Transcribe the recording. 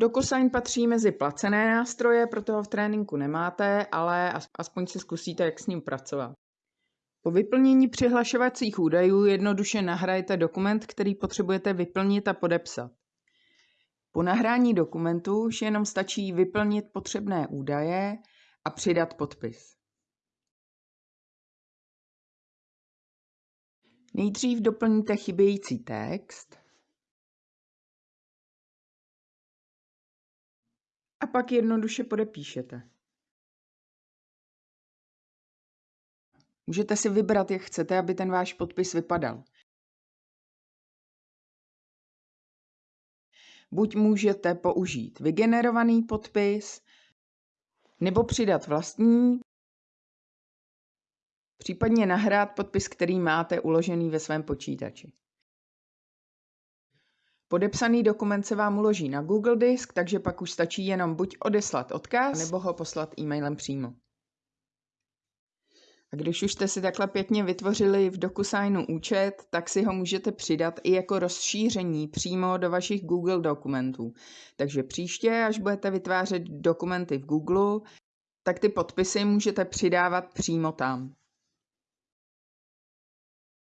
DocuSign patří mezi placené nástroje, proto ho v tréninku nemáte, ale aspoň si zkusíte, jak s ním pracovat. Po vyplnění přihlašovacích údajů jednoduše nahrajete dokument, který potřebujete vyplnit a podepsat. Po nahrání dokumentu už jenom stačí vyplnit potřebné údaje a přidat podpis. Nejdřív doplníte chybějící text a pak jednoduše podepíšete. Můžete si vybrat, jak chcete, aby ten váš podpis vypadal. Buď můžete použít vygenerovaný podpis, nebo přidat vlastní, případně nahrát podpis, který máte uložený ve svém počítači. Podepsaný dokument se vám uloží na Google Disk, takže pak už stačí jenom buď odeslat odkaz, nebo ho poslat e-mailem přímo. A když už jste si takhle pěkně vytvořili v DocuSignu účet, tak si ho můžete přidat i jako rozšíření přímo do vašich Google dokumentů. Takže příště, až budete vytvářet dokumenty v Google, tak ty podpisy můžete přidávat přímo tam.